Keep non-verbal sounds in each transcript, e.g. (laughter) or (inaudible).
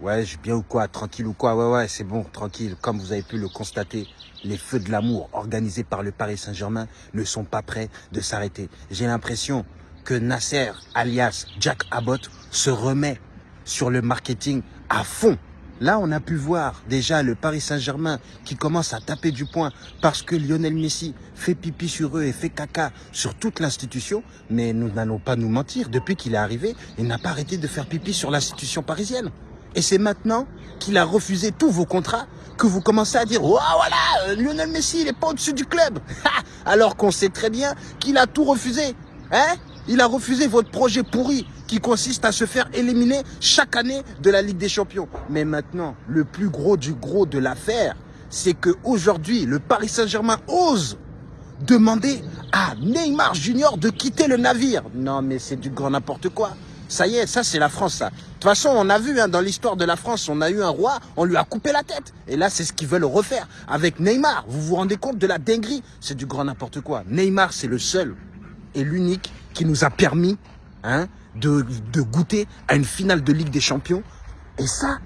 Ouais, bien ou quoi Tranquille ou quoi Ouais, ouais, c'est bon, tranquille. Comme vous avez pu le constater, les feux de l'amour organisés par le Paris Saint-Germain ne sont pas prêts de s'arrêter. J'ai l'impression que Nasser, alias Jack Abbott, se remet sur le marketing à fond. Là, on a pu voir déjà le Paris Saint-Germain qui commence à taper du poing parce que Lionel Messi fait pipi sur eux et fait caca sur toute l'institution. Mais nous n'allons pas nous mentir, depuis qu'il est arrivé, il n'a pas arrêté de faire pipi sur l'institution parisienne. Et c'est maintenant qu'il a refusé tous vos contrats que vous commencez à dire « Oh voilà, Lionel Messi, il n'est pas au-dessus du club (laughs) !» Alors qu'on sait très bien qu'il a tout refusé. Hein? Il a refusé votre projet pourri qui consiste à se faire éliminer chaque année de la Ligue des Champions. Mais maintenant, le plus gros du gros de l'affaire, c'est qu'aujourd'hui, le Paris Saint-Germain ose demander à Neymar Junior de quitter le navire. Non, mais c'est du grand n'importe quoi. Ça y est, ça c'est la France, ça. De toute façon, on a vu hein, dans l'histoire de la France, on a eu un roi, on lui a coupé la tête. Et là, c'est ce qu'ils veulent refaire avec Neymar. Vous vous rendez compte de la dinguerie? C'est du grand n'importe quoi. Neymar, c'est le seul et l'unique qui nous a permis hein, de, goûter à une finale de Ligue des Champions. Et ça,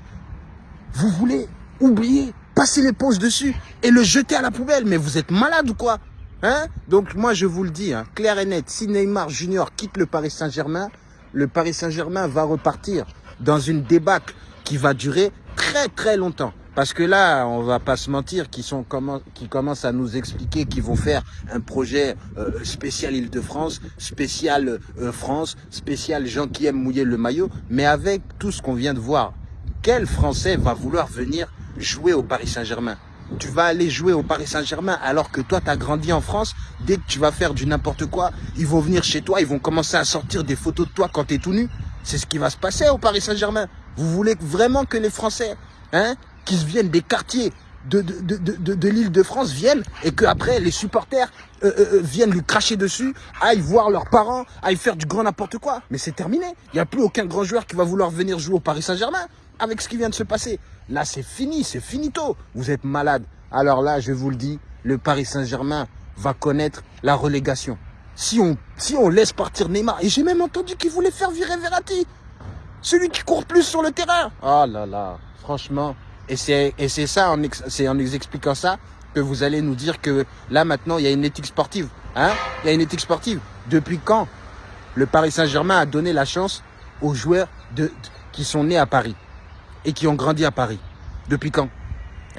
vous voulez oublier, passer l'éponge dessus et le jeter à la poubelle. Mais vous êtes malade ou quoi hein? Donc moi, je vous le dis, hein, clair et net, si Neymar Junior quitte le Paris Saint-Germain, le Paris Saint-Germain va repartir dans une débâcle qui va durer très très longtemps. Parce que là, on va pas se mentir, qui, sont, commencent à nous expliquer qu'ils vont faire un projet euh, spécial Île-de-France, spécial euh, France, spécial gens qui aiment mouiller le maillot. Mais avec tout ce qu'on vient de voir, quel Français va vouloir venir jouer au Paris Saint-Germain? Tu vas aller jouer au Paris Saint-Germain alors que toi, tu as grandi en France. Dès que tu vas faire du n'importe quoi, ils vont venir chez toi, ils vont commencer à sortir des photos de toi quand tu es tout nu. C'est ce qui va se passer au Paris Saint-Germain. Vous voulez vraiment que les Français, hein, qui viennent des quartiers de l'île de France viennent et que après les supporters euh, euh, euh, viennent lui cracher dessus, aillent voir leurs parents, aillent faire du grand n'importe quoi. Mais c'est terminé. Il n'y a plus aucun grand joueur qui va vouloir venir jouer au Paris Saint-Germain avec ce qui vient de se passer. Là, c'est fini, c'est finito. Vous êtes malade. Alors là, je vous le dis, le Paris Saint-Germain va connaître la relégation. Si on, si on laisse partir Neymar, et j'ai même entendu qu'il voulait faire virer Verratti, celui qui court plus sur le terrain. Oh là là, franchement, et c'est ça, c'est en expliquant ça que vous allez nous dire que là maintenant il y a une éthique sportive. Hein il y a une éthique sportive. Depuis quand le Paris Saint-Germain a donné la chance aux joueurs de, qui sont nés à Paris? Et qui ont grandi à Paris Depuis quand?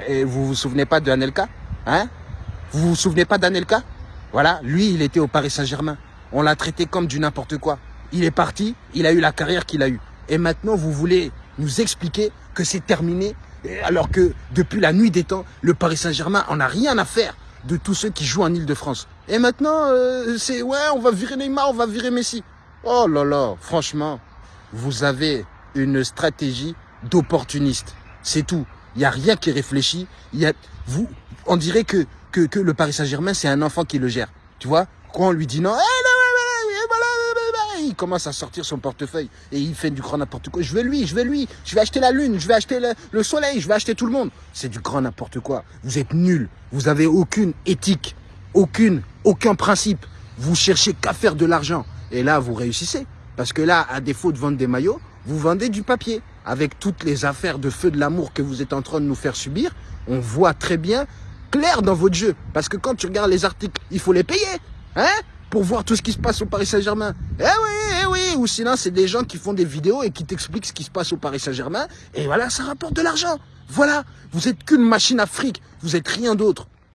Et vous vous souvenez pas de Anelka? Hein? Vous vous souvenez pas d'Anelka? Voilà, lui il était au Paris Saint-Germain. On l'a traité comme du n'importe quoi. Il est parti, il a eu la carrière qu'il a eue. Et maintenant vous voulez nous expliquer que c'est terminé alors que depuis la nuit des temps, le Paris Saint-Germain en a rien à faire de tous ceux qui jouent en Ile-de-France. Et maintenant, euh, c'est ouais, on va virer Neymar, on va virer Messi. Oh là là, franchement, vous avez une stratégie d'opportuniste. C'est tout. Il n'y a rien qui est réfléchi. Il y a, vous, on dirait que, que, que le Paris Saint-Germain, c'est un enfant qui le gère. Tu vois? Quand on lui dit non, il commence à sortir son portefeuille et il fait du grand n'importe quoi. Je veux lui, je veux lui, je vais acheter la lune, je vais acheter le, soleil, je vais acheter tout le monde. C'est du grand n'importe quoi. Vous êtes nuls. Vous avez aucune éthique, aucune, aucun principe. Vous cherchez qu'à faire de l'argent. Et là, vous réussissez. Parce que là, à défaut de vendre des maillots, vous vendez du papier. Avec toutes les affaires de feu de l'amour que vous êtes en train de nous faire subir, on voit très bien clair dans votre jeu. Parce que quand tu regardes les articles, il faut les payer. Hein pour voir tout ce qui se passe au Paris Saint-Germain. Eh oui, eh oui, ou sinon c'est des gens qui font des vidéos et qui t'expliquent ce qui se passe au Paris Saint-Germain, et voilà, ça rapporte de l'argent. Voilà, vous êtes qu'une machine à fric, vous êtes rien d'autre.